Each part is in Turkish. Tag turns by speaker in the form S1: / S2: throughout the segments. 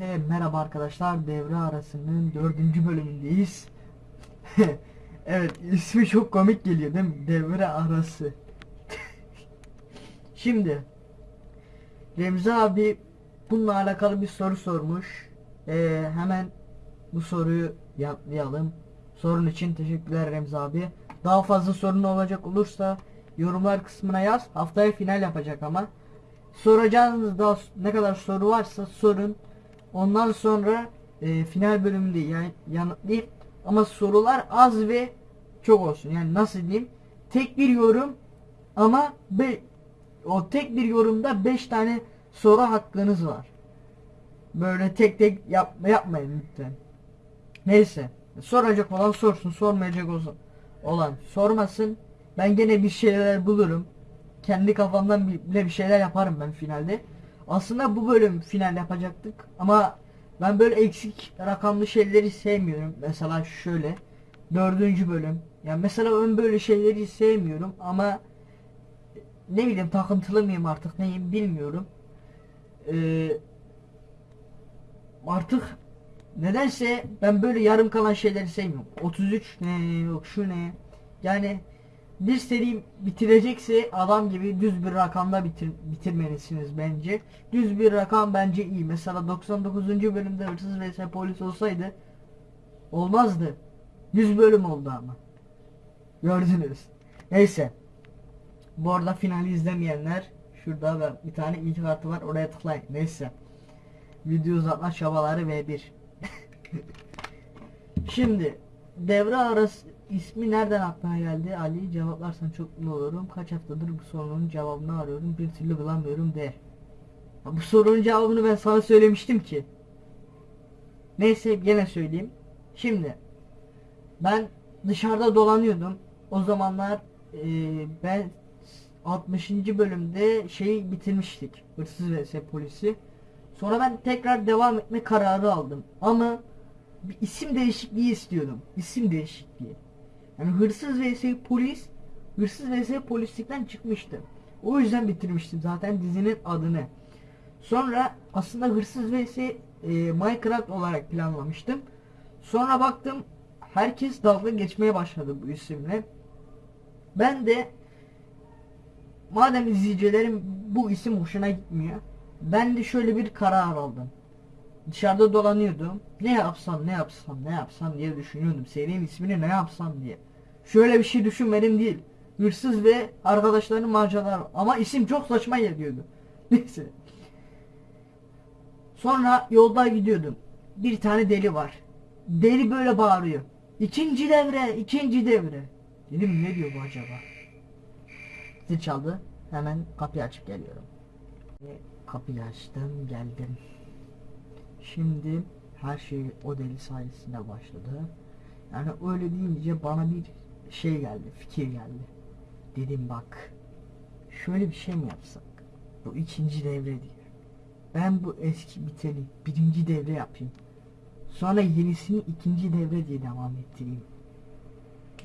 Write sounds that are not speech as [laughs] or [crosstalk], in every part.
S1: He, merhaba arkadaşlar devre arasının dördüncü bölümündeyiz. [laughs] evet ismi çok komik geliyor değil mi? Devre arası. [laughs] Şimdi Remzi abi bununla alakalı bir soru sormuş. Ee, hemen bu soruyu yanıtlayalım. Sorun için teşekkürler Remzi abi. Daha fazla sorun olacak olursa yorumlar kısmına yaz. Haftaya final yapacak ama. Soracağınız daha ne kadar soru varsa sorun. Ondan sonra e, final bölümünde yani yanıtlayayım. Ama sorular az ve çok olsun. Yani nasıl diyeyim? Tek bir yorum ama be, o tek bir yorumda 5 tane soru hakkınız var. Böyle tek tek yap, yapmayın lütfen. Neyse. Soracak olan sorsun. Sormayacak olan sormasın. Ben gene bir şeyler bulurum. Kendi kafamdan bile bir şeyler yaparım ben finalde. Aslında bu bölüm final yapacaktık ama ben böyle eksik rakamlı şeyleri sevmiyorum. Mesela şöyle dördüncü bölüm. Yani mesela ben böyle şeyleri sevmiyorum ama ne bileyim takıntılı mıyım artık neyim bilmiyorum. Ee, artık nedense ben böyle yarım kalan şeyleri sevmiyorum. 33 ne yok şu ne. Yani bir seri bitirecekse adam gibi düz bir rakamda bitir, bitirmelisiniz bence. Düz bir rakam bence iyi. Mesela 99. bölümde hırsız vs polis olsaydı olmazdı. 100 bölüm oldu ama. Gördünüz. Neyse. Bu arada finali izlemeyenler şurada ben bir tane ilk kartı var oraya tıklayın. Neyse. Video uzatma çabaları V1. [laughs] Şimdi devre arası ismi nereden aklına geldi? Ali cevaplarsan çok mutlu olurum. Kaç haftadır bu sorunun cevabını arıyorum. Bir türlü bulamıyorum de. Bu sorunun cevabını ben sana söylemiştim ki. Neyse gene söyleyeyim. Şimdi ben dışarıda dolanıyordum. O zamanlar e, ben 60. bölümde şeyi bitirmiştik. Hırsız vs polisi. Sonra ben tekrar devam etme kararı aldım. Ama bir isim değişikliği istiyordum. İsim değişikliği yani hırsız vs polis hırsız vs polislikten çıkmıştı. O yüzden bitirmiştim zaten dizinin adını. Sonra aslında hırsız vs e, Minecraft olarak planlamıştım. Sonra baktım herkes dalga geçmeye başladı bu isimle. Ben de madem izleyicilerim bu isim hoşuna gitmiyor. Ben de şöyle bir karar aldım. Dışarıda dolanıyordum. Ne yapsam ne yapsam ne yapsam diye düşünüyordum. Serinin ismini ne yapsam diye. Şöyle bir şey düşünmedim değil. Hırsız ve arkadaşlarının maceraları. Ama isim çok saçma geliyordu. [laughs] Neyse. Sonra yolda gidiyordum. Bir tane deli var. Deli böyle bağırıyor. İkinci devre, ikinci devre. Dedim ne diyor bu acaba? Zil çaldı. Hemen kapıyı açıp geliyorum. Kapıyı açtım, geldim. Şimdi her şey o deli sayesinde başladı. Yani öyle deyince bana bir şey geldi, fikir geldi. Dedim bak, şöyle bir şey mi yapsak? Bu ikinci devre diye. Ben bu eski biteni birinci devre yapayım. Sonra yenisini ikinci devre diye devam ettireyim.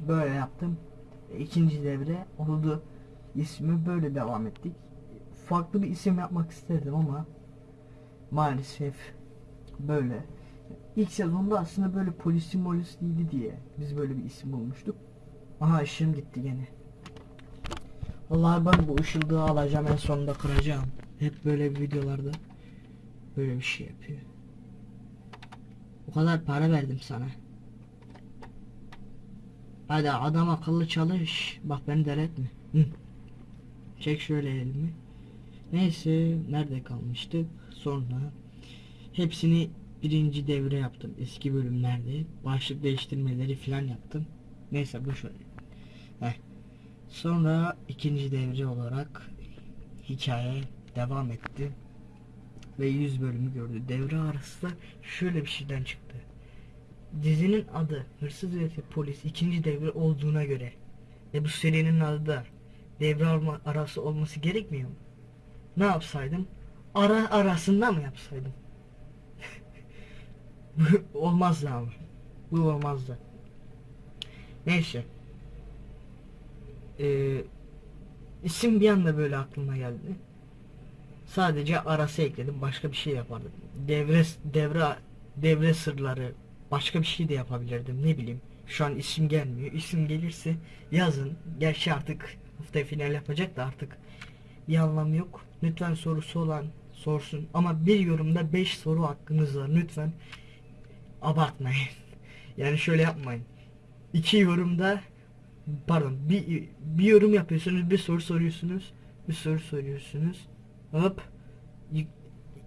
S1: Böyle yaptım. E, İkinci devre oldu. İsmi böyle devam ettik. Farklı bir isim yapmak isterdim ama maalesef böyle. İlk sezonda aslında böyle polisi molis değildi diye biz böyle bir isim bulmuştuk. Aha ışığım gitti gene. Vallahi ben bu ışıldığı alacağım en sonunda kıracağım. Hep böyle videolarda böyle bir şey yapıyor. O kadar para verdim sana. Hadi adam akıllı çalış. Bak beni deretme. Hı. Çek şöyle elimi. Neyse nerede kalmıştık? Sonra hepsini birinci devre yaptım eski bölümlerde. Başlık değiştirmeleri falan yaptım. Neyse bu şöyle. Heh. Sonra ikinci devre olarak hikaye devam etti. Ve 100 bölümü gördü. Devre arası da şöyle bir şeyden çıktı. Dizinin adı Hırsız ve Polis ikinci devre olduğuna göre ve bu serinin adı da devre arası olması gerekmiyor mu? Ne yapsaydım? Ara arasında mı yapsaydım? [laughs] Olmazdı ama. Bu olmazdı. Neyse. Ee, isim bir anda böyle aklıma geldi. Sadece arası ekledim. Başka bir şey yapardım. Devre devre devre sırları başka bir şey de yapabilirdim. Ne bileyim. Şu an isim gelmiyor. İsim gelirse yazın. Gerçi artık haftaya final yapacak da artık bir anlamı yok. Lütfen sorusu olan sorsun. Ama bir yorumda 5 soru hakkınız var. Lütfen abartmayın. [laughs] Yani şöyle yapmayın. İki yorumda pardon bir, bir yorum yapıyorsunuz bir soru soruyorsunuz. Bir soru soruyorsunuz. Hop.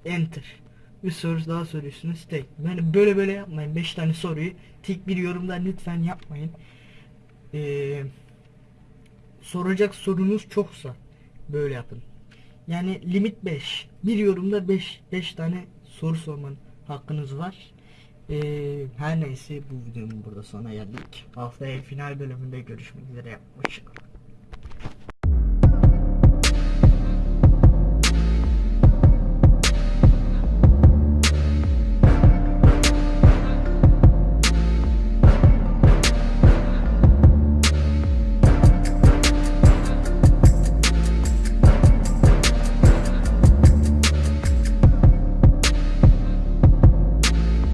S1: Enter. Bir soru daha soruyorsunuz. Tek. Yani böyle böyle yapmayın. 5 tane soruyu tek bir yorumda lütfen yapmayın. Ee, soracak sorunuz çoksa böyle yapın. Yani limit 5 bir yorumda 5 5 tane soru sorman hakkınız var ee, her neyse bu videonun burada sona geldik. Haftaya final bölümünde görüşmek üzere. Hoşçakalın